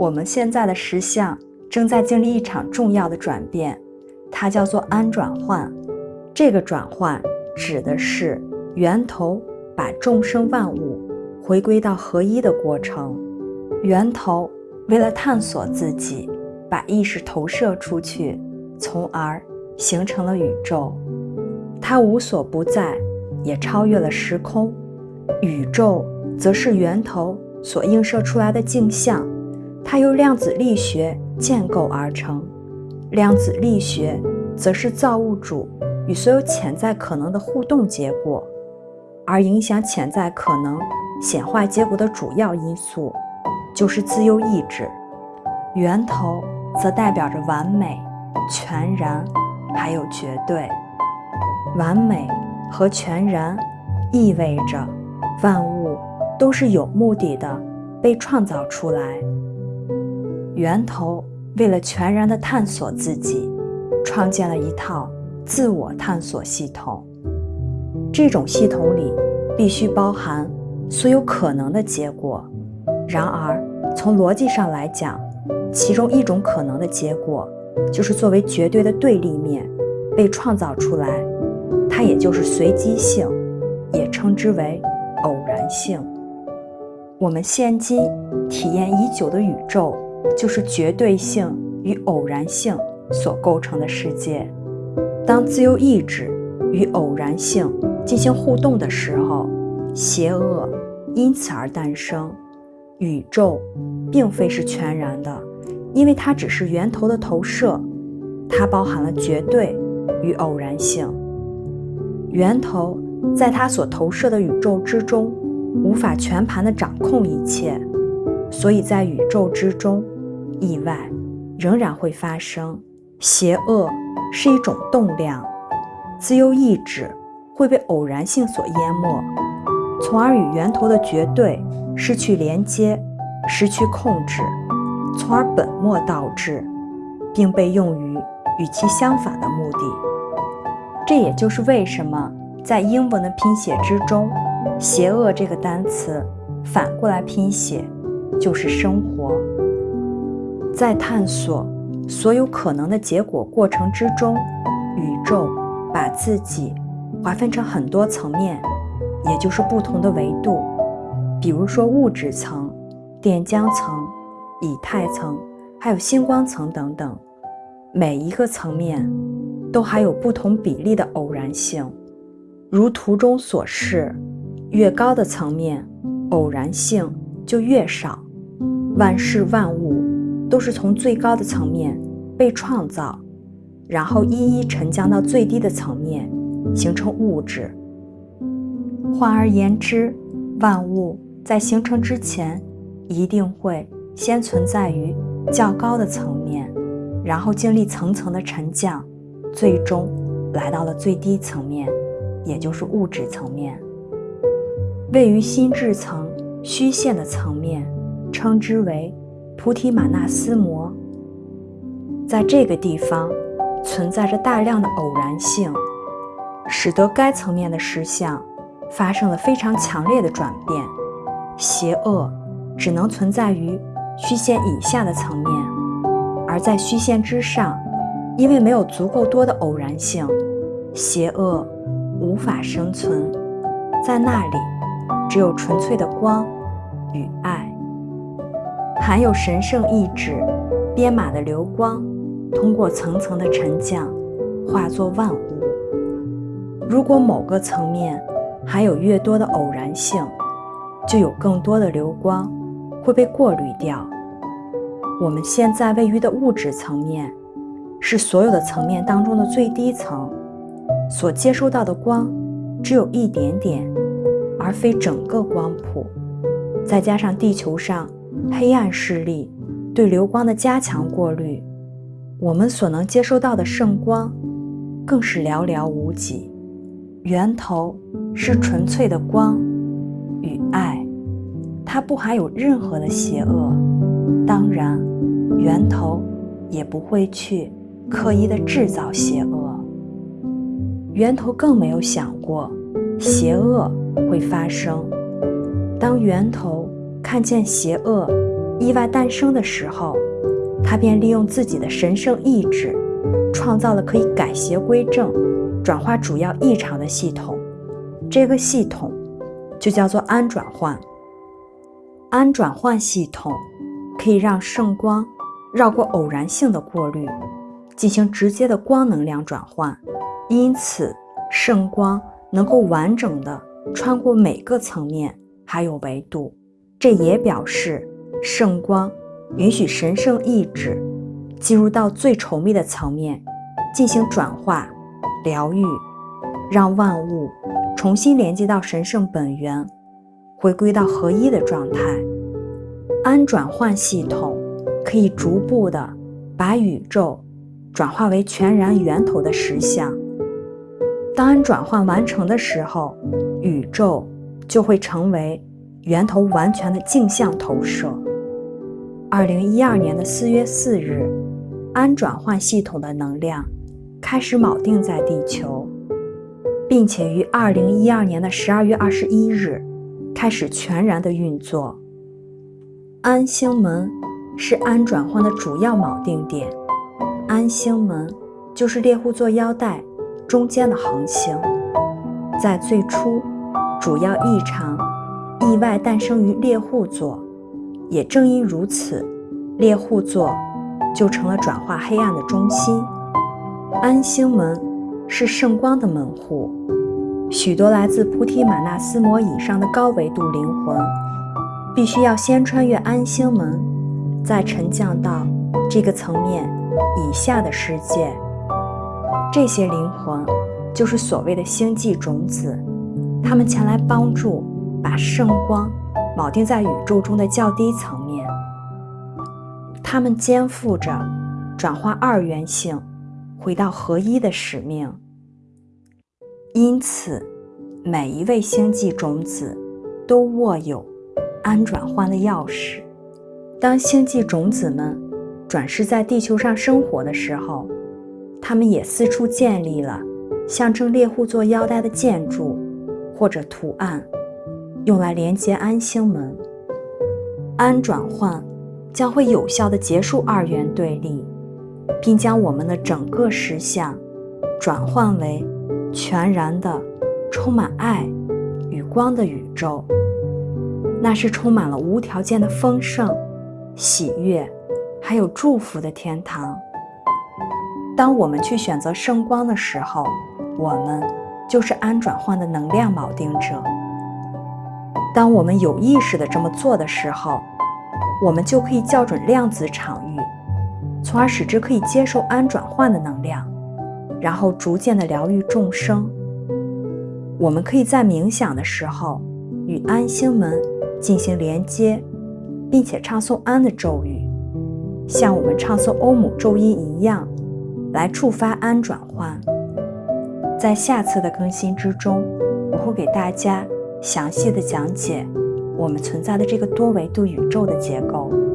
我们现在的实相正在经历一场重要的转变，它叫做安转换。这个转换指的是源头把众生万物回归到合一的过程。源头为了探索自己，把意识投射出去，从而形成了宇宙。它无所不在，也超越了时空。宇宙则是源头所映射出来的镜像。它由量子力学建构而成，量子力学则是造物主与所有潜在可能的互动结果，而影响潜在可能显化结果的主要因素就是自由意志。源头则代表着完美、全然，还有绝对。完美和全然意味着万物都是有目的的被创造出来。源头为了全然的探索自己，创建了一套自我探索系统。这种系统里必须包含所有可能的结果。然而，从逻辑上来讲，其中一种可能的结果就是作为绝对的对立面被创造出来，它也就是随机性，也称之为偶然性。我们现今体验已久的宇宙。就是绝对性与偶然性所构成的世界。当自由意志与偶然性进行互动的时候，邪恶因此而诞生。宇宙并非是全然的，因为它只是源头的投射，它包含了绝对与偶然性。源头在它所投射的宇宙之中，无法全盘的掌控一切。所以在宇宙之中，意外仍然会发生。邪恶是一种动量，自由意志会被偶然性所淹没，从而与源头的绝对失去连接，失去控制，从而本末倒置，并被用于与其相反的目的。这也就是为什么在英文的拼写之中，“邪恶”这个单词反过来拼写。就是生活，在探索所有可能的结果过程之中，宇宙把自己划分成很多层面，也就是不同的维度，比如说物质层、电浆层、以太层，还有星光层等等。每一个层面都还有不同比例的偶然性，如图中所示，越高的层面，偶然性就越少。万事万物都是从最高的层面被创造，然后一一沉降到最低的层面，形成物质。换而言之，万物在形成之前，一定会先存在于较高的层面，然后经历层层的沉降，最终来到了最低层面，也就是物质层面。位于心智层虚线的层面。称之为菩提玛纳斯摩，在这个地方存在着大量的偶然性，使得该层面的实相发生了非常强烈的转变。邪恶只能存在于虚线以下的层面，而在虚线之上，因为没有足够多的偶然性，邪恶无法生存。在那里，只有纯粹的光与爱。含有神圣意志、编码的流光，通过层层的沉降，化作万物。如果某个层面含有越多的偶然性，就有更多的流光会被过滤掉。我们现在位于的物质层面，是所有的层面当中的最低层，所接收到的光只有一点点，而非整个光谱。再加上地球上。黑暗势力对流光的加强过滤，我们所能接收到的圣光更是寥寥无几。源头是纯粹的光与爱，它不含有任何的邪恶。当然，源头也不会去刻意的制造邪恶。源头更没有想过邪恶会发生。当源头。看见邪恶意外诞生的时候，他便利用自己的神圣意志，创造了可以改邪归正、转化主要异常的系统。这个系统就叫做氨转换。氨转换系统可以让圣光绕过偶然性的过滤，进行直接的光能量转换，因此圣光能够完整的穿过每个层面还有维度。这也表示圣光允许神圣意志进入到最稠密的层面，进行转化、疗愈，让万物重新连接到神圣本源。回归到合一的状态，氨转换系统可以逐步的把宇宙转化为全然源头的实相。当安转换完成的时候，宇宙就会成为源头完全的镜像投射。二零一二年的四月四日，氨转换系统的能量开始锚定在地球，并且于二零一二年的十二月二十一日。开始全然的运作。安星门是氨转换的主要锚定点，安星门就是猎户座腰带中间的恒星。在最初，主要异常意外诞生于猎户座，也正因如此，猎户座就成了转化黑暗的中心。安星门是圣光的门户。许多来自菩提玛纳斯摩以上的高维度灵魂，必须要先穿越安星门，再沉降到这个层面以下的世界。这些灵魂就是所谓的星际种子，他们前来帮助把圣光铆定在宇宙中的较低层面。他们肩负着转化二元性，回到合一的使命。因此，每一位星际种子都握有安转换的钥匙。当星际种子们转世在地球上生活的时候，他们也四处建立了象征猎户座腰带的建筑或者图案，用来连接安星门。安转换将会有效地结束二元对立，并将我们的整个实相转换为。全然的、充满爱与光的宇宙，那是充满了无条件的丰盛、喜悦，还有祝福的天堂。当我们去选择圣光的时候，我们就是安转换的能量锚定者。当我们有意识的这么做的时候，我们就可以校准量子场域，从而使之可以接受安转换的能量。然后逐渐的疗愈众生。我们可以在冥想的时候与安星门进行连接，并且唱诵安的咒语，像我们唱诵欧姆咒音一样，来触发安转换。在下次的更新之中，我会给大家详细的讲解我们存在的这个多维度宇宙的结构。